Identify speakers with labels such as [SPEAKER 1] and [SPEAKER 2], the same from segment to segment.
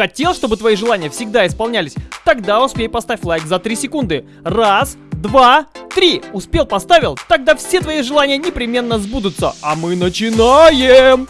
[SPEAKER 1] Хотел, чтобы твои желания всегда исполнялись? Тогда успей поставь лайк за 3 секунды. Раз, два, три. Успел, поставил? Тогда все твои желания непременно сбудутся. А мы начинаем!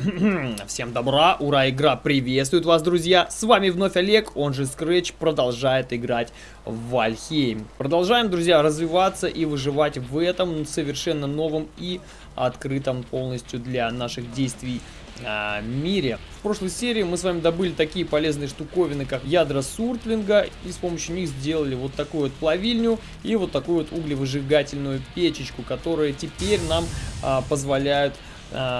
[SPEAKER 1] Всем добра, ура, игра приветствует вас, друзья! С вами вновь Олег, он же Scratch, продолжает играть в Вальхейм. Продолжаем, друзья, развиваться и выживать в этом совершенно новом и открытом полностью для наших действий а, мире. В прошлой серии мы с вами добыли такие полезные штуковины, как ядра суртлинга, и с помощью них сделали вот такую вот плавильню и вот такую вот углевыжигательную печечку, которые теперь нам а, позволяют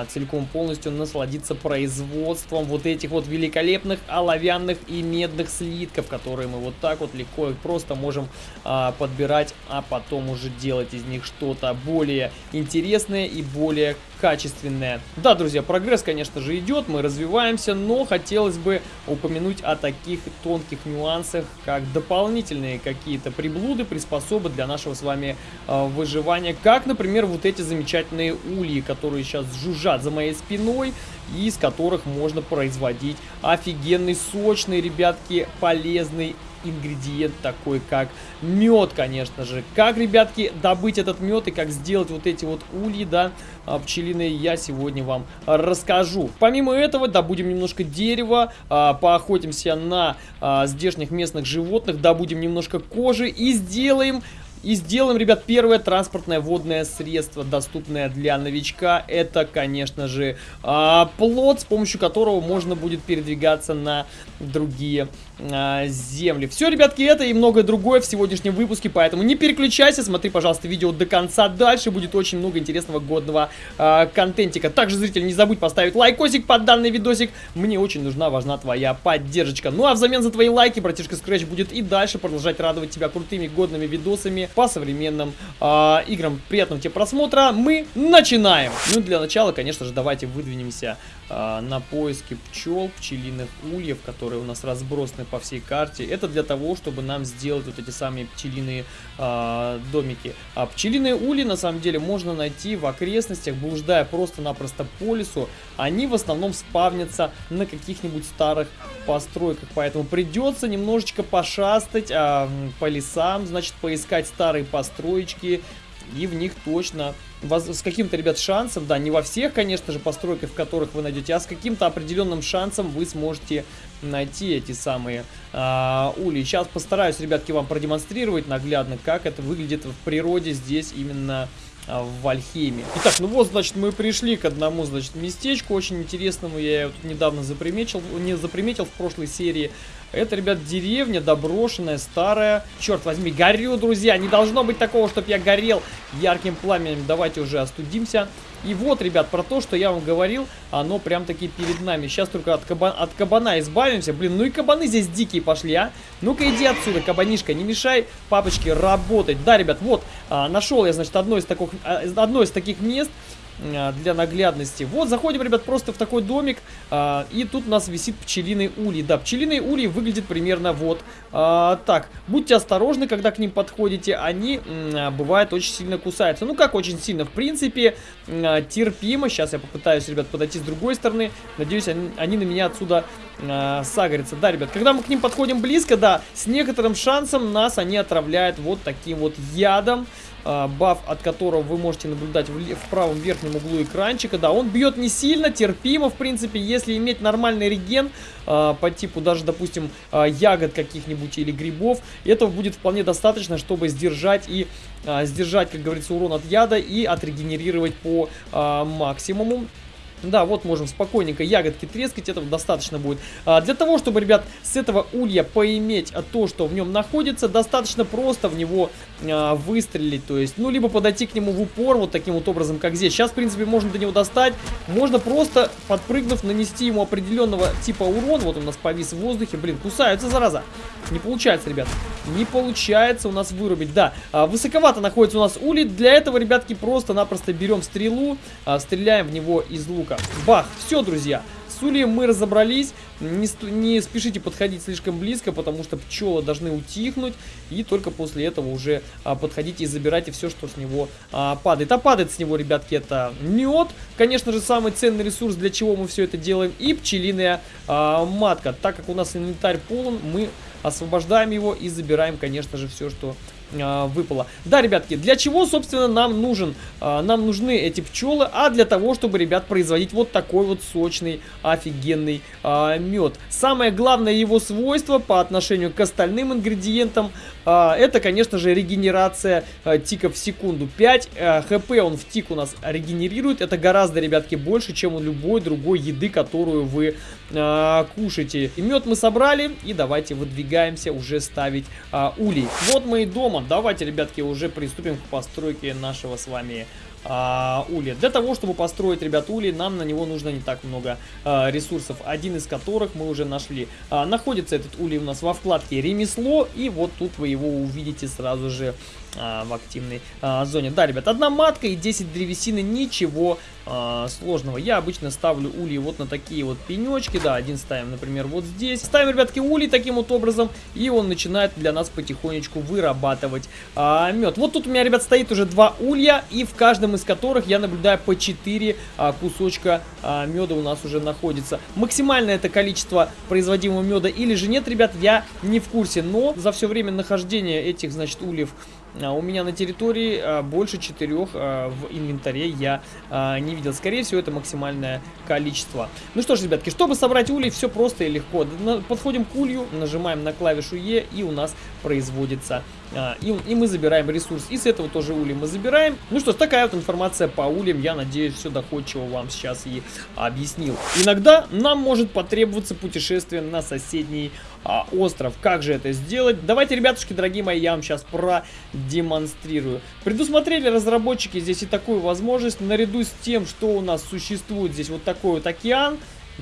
[SPEAKER 1] целиком полностью насладиться производством вот этих вот великолепных оловянных и медных слитков, которые мы вот так вот легко и просто можем а, подбирать, а потом уже делать из них что-то более интересное и более качественное. Да, друзья, прогресс, конечно же, идет, мы развиваемся, но хотелось бы упомянуть о таких тонких нюансах, как дополнительные какие-то приблуды, приспособы для нашего с вами э, выживания, как, например, вот эти замечательные ульи, которые сейчас жужжат за моей спиной, и из которых можно производить офигенный, сочный, ребятки, полезный ингредиент такой, как мед, конечно же. Как, ребятки, добыть этот мед и как сделать вот эти вот ульи, да, а, пчелиные, я сегодня вам расскажу. Помимо этого, добудем немножко дерева, а, поохотимся на а, здешних местных животных, добудем немножко кожи и сделаем и сделаем, ребят, первое транспортное водное средство, доступное для новичка. Это, конечно же, а, плод, с помощью которого можно будет передвигаться на другие а, земли. Все, ребятки, это и многое другое в сегодняшнем выпуске, поэтому не переключайся, смотри, пожалуйста, видео до конца. Дальше будет очень много интересного годного а, контентика. Также, зритель, не забудь поставить лайкосик под данный видосик. Мне очень нужна, важна твоя поддержка. Ну а взамен за твои лайки, братишка Scratch будет и дальше продолжать радовать тебя крутыми годными видосами по современным э, играм. Приятного тебе просмотра. Мы начинаем. Ну, для начала, конечно же, давайте выдвинемся э, на поиски пчел, пчелиных ульев, которые у нас разбросаны по всей карте. Это для того, чтобы нам сделать вот эти самые пчелиные э, домики. А пчелиные ульи, на самом деле, можно найти в окрестностях, блуждая просто-напросто по лесу. Они в основном спавнятся на каких-нибудь старых постройках, поэтому придется немножечко пошастать а, по лесам, значит, поискать старые построечки, и в них точно с каким-то, ребят, шансом, да, не во всех, конечно же, постройках, в которых вы найдете, а с каким-то определенным шансом вы сможете найти эти самые а, ули. Сейчас постараюсь, ребятки, вам продемонстрировать наглядно, как это выглядит в природе здесь именно а, в Вальхейме. Итак, ну вот, значит, мы пришли к одному, значит, местечку очень интересному. Я его тут недавно заприметил, не заприметил в прошлой серии. Это, ребят, деревня доброшенная, старая. Черт возьми, горю, друзья. Не должно быть такого, чтобы я горел ярким пламенем. Давайте уже остудимся. И вот, ребят, про то, что я вам говорил, оно прям таки перед нами. Сейчас только от, каба от кабана избавимся. Блин, ну и кабаны здесь дикие пошли, а. Ну-ка иди отсюда, кабанишка, не мешай папочке работать. Да, ребят, вот, а, нашел я, значит, одно из, таких, а, одно из таких мест, для наглядности. Вот, заходим, ребят, просто в такой домик, а, и тут у нас висит пчелиный улей. Да, пчелиные ульи выглядят примерно вот а, так. Будьте осторожны, когда к ним подходите, они, бывает, очень сильно кусаются. Ну, как очень сильно, в принципе, терпимо. Сейчас я попытаюсь, ребят, подойти с другой стороны. Надеюсь, они, они на меня отсюда сагрятся. Да, ребят, когда мы к ним подходим близко, да, с некоторым шансом нас они отравляют вот таким вот ядом. А, баф, от которого вы можете наблюдать в, в правом верхнем углу экранчика. Да, он бьет не сильно, терпимо, в принципе, если иметь нормальный реген э, по типу даже, допустим, э, ягод каких-нибудь или грибов, этого будет вполне достаточно, чтобы сдержать и э, сдержать, как говорится, урон от яда и отрегенерировать по э, максимуму. Да, вот можем спокойненько ягодки трескать, этого достаточно будет. А, для того, чтобы, ребят, с этого улья поиметь то, что в нем находится, достаточно просто в него а, выстрелить. То есть, ну, либо подойти к нему в упор, вот таким вот образом, как здесь. Сейчас, в принципе, можно до него достать. Можно просто, подпрыгнув, нанести ему определенного типа урон. Вот он у нас повис в воздухе. Блин, кусаются, зараза. Не получается, ребят. Не получается у нас вырубить. Да, а, высоковато находится у нас улей. Для этого, ребятки, просто-напросто берем стрелу, а, стреляем в него из лука штука. Бах, все, друзья. с ульем мы разобрались. Не, не спешите подходить слишком близко, потому что пчелы должны утихнуть. И только после этого уже а, подходите и забирайте все, что с него а, падает. А падает с него, ребятки, это мед. Конечно же, самый ценный ресурс, для чего мы все это делаем. И пчелиная а, матка. Так как у нас инвентарь полон, мы освобождаем его и забираем, конечно же, все, что а, выпало. Да, ребятки, для чего, собственно, нам нужен, а, нам нужны эти пчелы, а для того, чтобы, ребят, производить вот такой вот сочный, офигенный а, мед. Самое главное его свойство по отношению к остальным ингредиентам, а, это, конечно же, регенерация а, тиков в секунду. 5 а, хп он в тик у нас регенерирует, это гораздо, ребятки, больше, чем у любой другой еды, которую вы а, кушаете. И мед мы собрали, и давайте выдвигаемся уже ставить а, улей. Вот мы и дома давайте, ребятки, уже приступим к постройке нашего с вами а, улья. Для того, чтобы построить, ребят, улей, нам на него нужно не так много а, ресурсов, один из которых мы уже нашли. А, находится этот улей у нас во вкладке «Ремесло», и вот тут вы его увидите сразу же а, в активной а, зоне. Да, ребят, одна матка и 10 древесины, ничего а, сложного. Я обычно ставлю ульи вот на такие вот пенечки, да, один ставим, например, вот здесь. Ставим, ребятки, улей таким вот образом, и он начинает для нас потихонечку вырабатывать а, мед. Вот тут у меня, ребят, стоит уже два улья, и в каждом из которых я наблюдаю по 4 а, кусочка а, меда у нас уже находится. Максимальное это количество производимого меда или же нет, ребят, я не в курсе, но за все время нахождения этих, значит, ульев у меня на территории а, больше четырех а, в инвентаре я не видел. Скорее всего, это максимальное количество. Ну что ж, ребятки, чтобы собрать улей, все просто и легко. Подходим к улью, нажимаем на клавишу Е, и у нас производится и, и мы забираем ресурс. И с этого тоже улей мы забираем. Ну что ж, такая вот информация по ульям. Я надеюсь, все доходчиво вам сейчас и объяснил. Иногда нам может потребоваться путешествие на соседний а, остров. Как же это сделать? Давайте, ребятушки, дорогие мои, я вам сейчас продемонстрирую. Предусмотрели разработчики здесь и такую возможность, наряду с тем, что у нас существует здесь вот такой вот океан,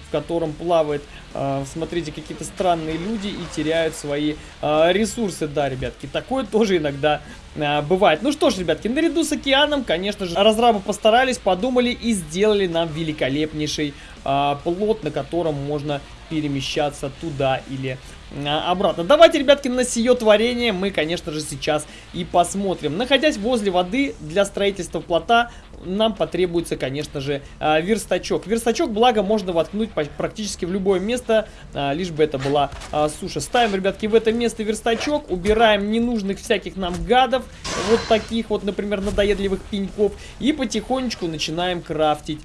[SPEAKER 1] в котором плавает, э, смотрите, какие-то странные люди и теряют свои э, ресурсы. Да, ребятки, такое тоже иногда э, бывает. Ну что ж, ребятки, наряду с океаном, конечно же, разрабы постарались, подумали и сделали нам великолепнейший плот, на котором можно перемещаться туда или а, обратно. Давайте, ребятки, на сие творение мы, конечно же, сейчас и посмотрим. Находясь возле воды для строительства плота, нам потребуется, конечно же, а, верстачок. Верстачок, благо, можно воткнуть практически в любое место, а, лишь бы это была суша. Ставим, ребятки, в это место верстачок, убираем ненужных всяких нам гадов, вот таких вот, например, надоедливых пеньков, и потихонечку начинаем крафтить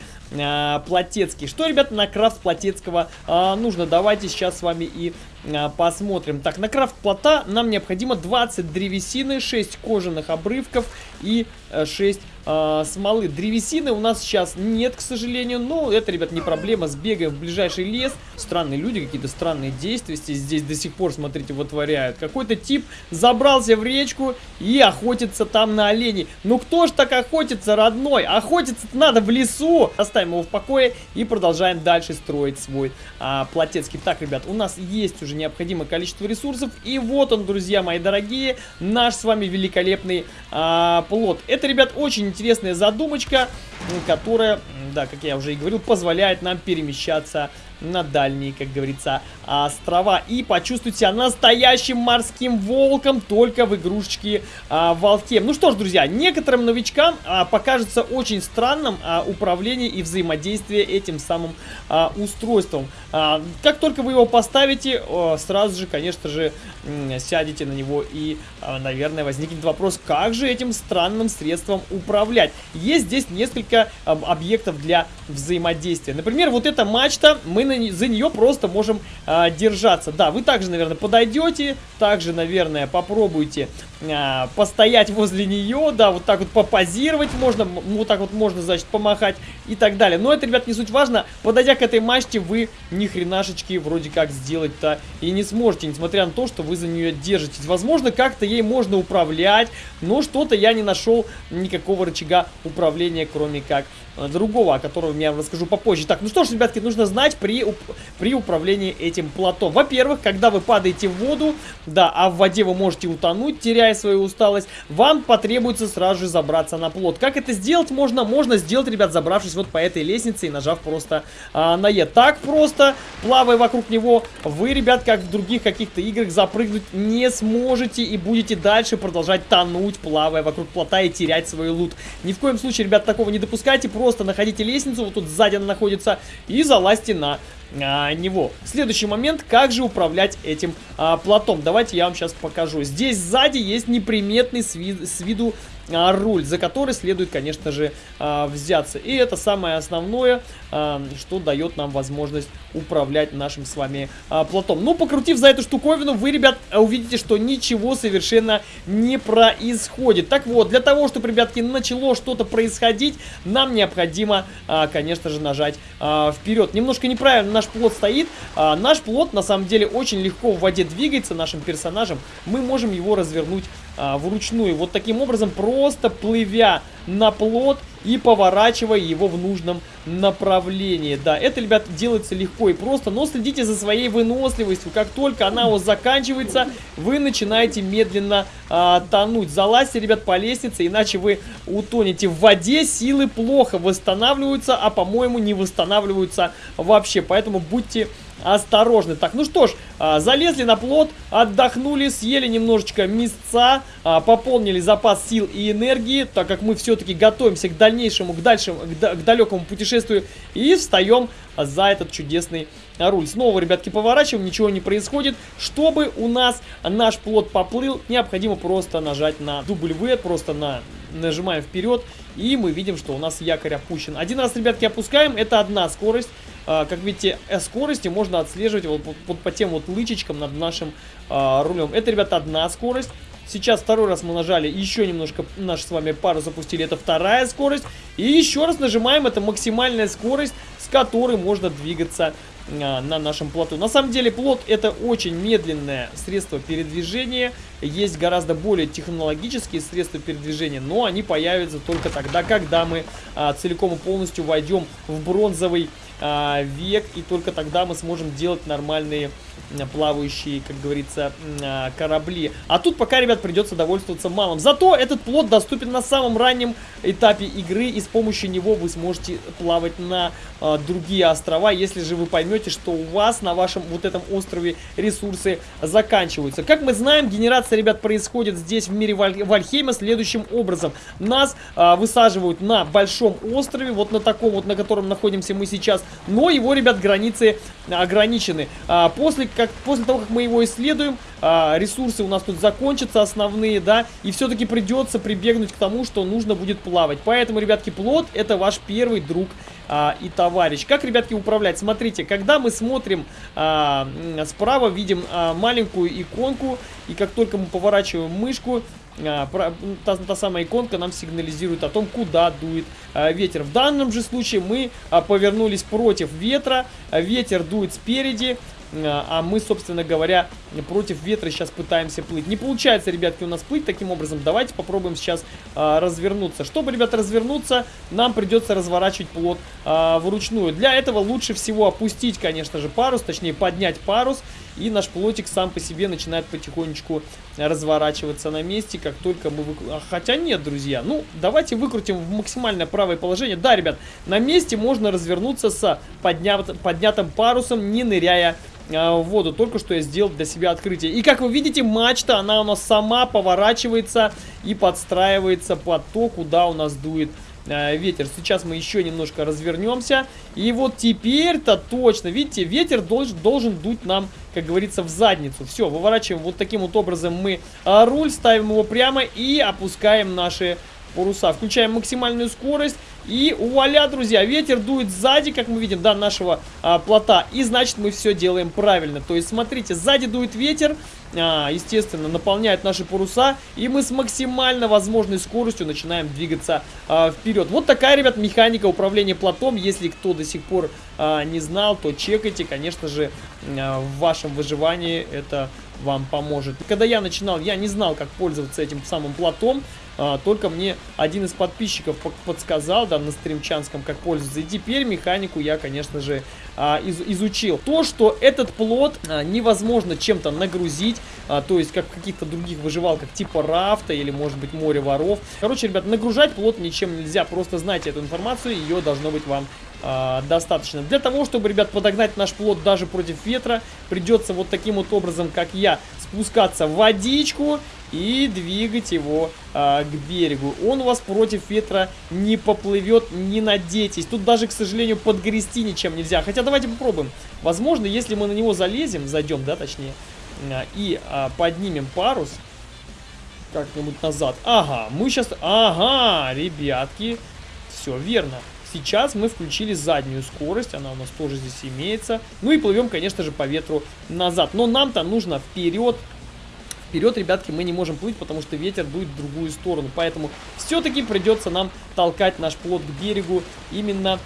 [SPEAKER 1] плотецкий. Что, ребята, на крафт плотецкого нужно? Давайте сейчас с вами и а, посмотрим. Так, на крафт плота нам необходимо 20 древесины, 6 кожаных обрывков и 6 э, смолы. Древесины у нас сейчас нет, к сожалению, но это, ребят, не проблема. Сбегаем в ближайший лес. Странные люди, какие-то странные действия здесь до сих пор, смотрите, вытворяют. Какой-то тип забрался в речку и охотится там на оленей. Ну кто ж так охотится, родной? Охотиться надо в лесу. Оставим его в покое и продолжаем дальше строить свой а, плотецкий. Так, ребят, у нас есть уже необходимое количество ресурсов. И вот он, друзья мои дорогие, наш с вами великолепный а, плод. Это, ребят, очень интересная задумочка, которая, да, как я уже и говорил, позволяет нам перемещаться на дальние, как говорится, острова. И почувствовать себя настоящим морским волком только в игрушечке а, Волке. Ну что ж, друзья, некоторым новичкам а, покажется очень странным а, управление и взаимодействие этим самым а, устройством. А, как только вы его поставите, а, сразу же, конечно же, сядете на него и, а, наверное, возникнет вопрос, как же этим странным средством управлять. Есть здесь несколько а, объектов для взаимодействия. Например, вот эта мачта, мы на, за нее просто можем а, держаться. Да, вы также, наверное, подойдете, также, наверное, попробуйте а, постоять возле нее, да, вот так вот попозировать можно, вот так вот можно, значит, помахать и так далее. Но это, ребят, не суть важно. Подойдя к этой мачте, вы ни хренашечки вроде как сделать-то и не сможете, несмотря на то, что вы за нее держитесь. Возможно, как-то ей можно управлять, но что-то я не нашел никакого рычага управления, кроме как другого, о котором я расскажу попозже. Так, ну что ж, ребятки, нужно знать, при при, при управлении этим плотом. Во-первых, когда вы падаете в воду, да, а в воде вы можете утонуть, теряя свою усталость, вам потребуется сразу же забраться на плот. Как это сделать можно? Можно сделать, ребят, забравшись вот по этой лестнице и нажав просто а, на Е. Так просто, плавая вокруг него, вы, ребят, как в других каких-то играх, запрыгнуть не сможете и будете дальше продолжать тонуть, плавая вокруг плота и терять свой лут. Ни в коем случае, ребят, такого не допускайте, просто находите лестницу, вот тут сзади она находится, и залазьте на а, него. Следующий момент, как же управлять этим а, плотом. Давайте я вам сейчас покажу. Здесь сзади есть неприметный с, вид с виду руль, за который следует, конечно же, а, взяться. И это самое основное, а, что дает нам возможность управлять нашим с вами плотом. Ну, покрутив за эту штуковину, вы, ребят, увидите, что ничего совершенно не происходит. Так вот, для того, чтобы, ребятки, начало что-то происходить, нам необходимо, конечно же, нажать вперед. Немножко неправильно наш плот стоит. Наш плот, на самом деле, очень легко в воде двигается нашим персонажем. Мы можем его развернуть а, вручную. Вот таким образом, просто плывя на плот и поворачивая его в нужном направлении. Да, это, ребят, делается легко и просто, но следите за своей выносливостью. Как только она у вас заканчивается, вы начинаете медленно а, тонуть. Залазьте, ребят, по лестнице, иначе вы утонете. В воде силы плохо восстанавливаются, а, по-моему, не восстанавливаются вообще. Поэтому будьте осторожны. Так, ну что ж, а, залезли на плот, отдохнули, съели немножечко мясца, а, пополнили запас сил и энергии, так как мы все-таки готовимся к дальнейшему, к, дальшему, к далекому путешествию и встаем за этот чудесный руль. Снова, ребятки, поворачиваем, ничего не происходит. Чтобы у нас наш плот поплыл, необходимо просто нажать на W, просто на нажимаем вперед, и мы видим, что у нас якорь опущен. Один раз, ребятки, опускаем, это одна скорость. А, как видите, э, скорости можно отслеживать вот, вот, по тем вот лычечкам над нашим а, рулем. Это, ребята, одна скорость. Сейчас второй раз мы нажали, еще немножко наш с вами пару запустили, это вторая скорость. И еще раз нажимаем, это максимальная скорость, с которой можно двигаться а, на нашем плоту. На самом деле плот это очень медленное средство передвижения. Есть гораздо более технологические средства передвижения, но они появятся только тогда, когда мы а, целиком и полностью войдем в бронзовый а, век, и только тогда мы сможем делать нормальные плавающие, как говорится, а, корабли. А тут пока, ребят, придется довольствоваться малым. Зато этот плод доступен на самом раннем этапе игры, и с помощью него вы сможете плавать на а, другие острова, если же вы поймете, что у вас на вашем вот этом острове ресурсы заканчиваются. Как мы знаем, генерация, ребят, происходит здесь в мире Валь Вальхейма следующим образом. Нас а, высаживают на большом острове, вот на таком вот, на котором находимся мы сейчас, но его, ребят, границы ограничены. А, после как после того, как мы его исследуем, а, ресурсы у нас тут закончатся основные, да, и все-таки придется прибегнуть к тому, что нужно будет плавать. Поэтому, ребятки, плод это ваш первый друг а, и товарищ. Как, ребятки, управлять? Смотрите, когда мы смотрим а, справа, видим а, маленькую иконку, и как только мы поворачиваем мышку, а, та, та самая иконка нам сигнализирует о том, куда дует а, ветер. В данном же случае мы а, повернулись против ветра, ветер дует спереди, а мы, собственно говоря, против ветра сейчас пытаемся плыть. Не получается, ребятки, у нас плыть таким образом. Давайте попробуем сейчас а, развернуться. Чтобы, ребята, развернуться, нам придется разворачивать плот а, вручную. Для этого лучше всего опустить, конечно же, парус, точнее поднять парус. И наш плотик сам по себе начинает потихонечку разворачиваться на месте, как только мы... Вы... Хотя нет, друзья. Ну, давайте выкрутим в максимальное правое положение. Да, ребят, на месте можно развернуться с поднят... поднятым парусом, не ныряя а, в воду. Только что я сделал для себя открытие. И как вы видите, мачта, она у нас сама поворачивается и подстраивается под то, куда у нас дует а, ветер. Сейчас мы еще немножко развернемся. И вот теперь-то точно, видите, ветер должен, должен дуть нам, как говорится, в задницу. Все, выворачиваем вот таким вот образом мы а, руль, ставим его прямо и опускаем наши паруса. Включаем максимальную скорость. И вуаля, друзья, ветер дует сзади, как мы видим, да, нашего а, плота. И значит, мы все делаем правильно. То есть, смотрите, сзади дует ветер, а, естественно, наполняет наши паруса. И мы с максимально возможной скоростью начинаем двигаться а, вперед. Вот такая, ребят, механика управления плотом. Если кто до сих пор а, не знал, то чекайте, конечно же, а, в вашем выживании это вам поможет. Когда я начинал, я не знал, как пользоваться этим самым плотом. А, только мне один из подписчиков подсказал, да, на стримчанском, как пользоваться. И теперь механику я, конечно же, а, из, изучил. То, что этот плод а, невозможно чем-то нагрузить, то есть как в каких-то других выживалках типа рафта или может быть море воров. Короче, ребят, нагружать плод ничем нельзя, просто знайте эту информацию, ее должно быть вам достаточно. Для того, чтобы, ребят, подогнать наш плод даже против ветра, придется вот таким вот образом, как я, спускаться в водичку и двигать его а, к берегу. Он у вас против ветра не поплывет, не надейтесь. Тут даже, к сожалению, подгрести ничем нельзя. Хотя давайте попробуем. Возможно, если мы на него залезем, зайдем, да, точнее, а, и а, поднимем парус как-нибудь назад. Ага, мы сейчас... Ага, ребятки, все верно. Сейчас мы включили заднюю скорость, она у нас тоже здесь имеется. Ну и плывем, конечно же, по ветру назад. Но нам-то нужно вперед. Вперед, ребятки, мы не можем плыть, потому что ветер дует в другую сторону. Поэтому все-таки придется нам толкать наш плод к берегу именно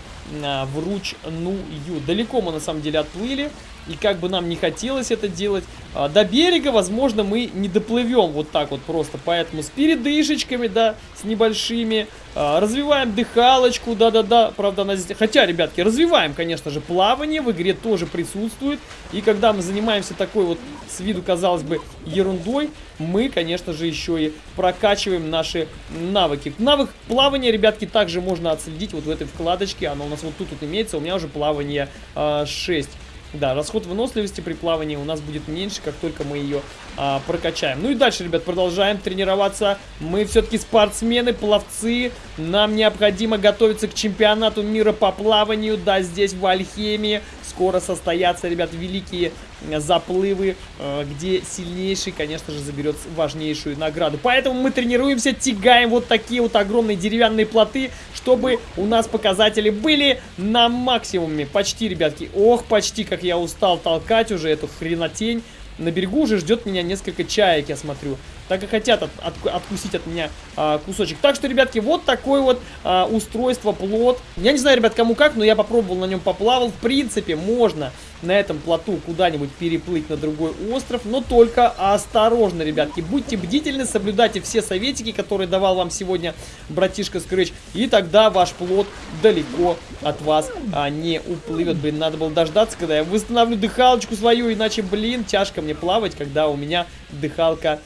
[SPEAKER 1] а, вручную. Далеко мы на самом деле отплыли. И как бы нам не хотелось это делать, до берега, возможно, мы не доплывем вот так вот просто. Поэтому с передышечками, да, с небольшими. А, развиваем дыхалочку, да-да-да. Правда, она здесь... Хотя, ребятки, развиваем, конечно же, плавание. В игре тоже присутствует. И когда мы занимаемся такой вот, с виду, казалось бы, ерундой, мы, конечно же, еще и прокачиваем наши навыки. Навык плавания, ребятки, также можно отследить вот в этой вкладочке. Оно у нас вот тут вот имеется. У меня уже плавание э, 6. Да, расход выносливости при плавании у нас будет меньше, как только мы ее а, прокачаем. Ну и дальше, ребят, продолжаем тренироваться. Мы все-таки спортсмены, пловцы. Нам необходимо готовиться к чемпионату мира по плаванию. Да, здесь в Альхемии скоро состоятся, ребят, великие заплывы, э, где сильнейший, конечно же, заберет важнейшую награду. Поэтому мы тренируемся, тягаем вот такие вот огромные деревянные плоты, чтобы у нас показатели были на максимуме. Почти, ребятки. Ох, почти, как я устал толкать уже эту хренотень. На берегу уже ждет меня несколько чаек, я смотрю. Так и хотят от, от, откусить от меня а, кусочек. Так что, ребятки, вот такое вот а, устройство, плод. Я не знаю, ребят, кому как, но я попробовал на нем поплавал. В принципе, можно на этом плоту куда-нибудь переплыть на другой остров, но только осторожно, ребятки. Будьте бдительны, соблюдайте все советики, которые давал вам сегодня братишка Скрэч, и тогда ваш плод далеко от вас а, не уплывет. Блин, надо было дождаться, когда я восстановлю дыхалочку свою, иначе, блин, тяжко мне плавать, когда у меня дыхалка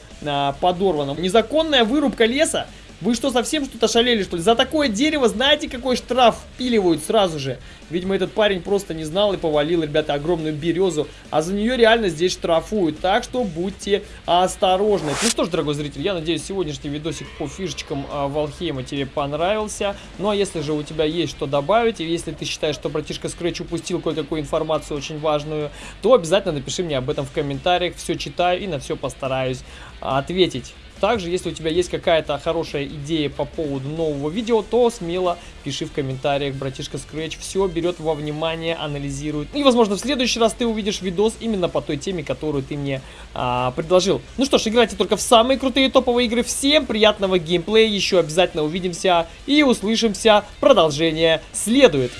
[SPEAKER 1] подорвана. Незаконная вырубка леса вы что, совсем что-то шалели, что ли? За такое дерево знаете, какой штраф впиливают сразу же? Видимо, этот парень просто не знал и повалил, ребята, огромную березу. А за нее реально здесь штрафуют. Так что будьте осторожны. Ну что ж, дорогой зритель, я надеюсь, сегодняшний видосик по фишечкам а, Валхейма тебе понравился. Ну а если же у тебя есть что добавить, и если ты считаешь, что братишка Scratch упустил кое-какую информацию очень важную, то обязательно напиши мне об этом в комментариях. Все читаю и на все постараюсь ответить. Также, если у тебя есть какая-то хорошая идея по поводу нового видео, то смело пиши в комментариях, братишка Scratch все берет во внимание, анализирует. И, возможно, в следующий раз ты увидишь видос именно по той теме, которую ты мне а, предложил. Ну что ж, играйте только в самые крутые топовые игры. Всем приятного геймплея, еще обязательно увидимся и услышимся. Продолжение следует.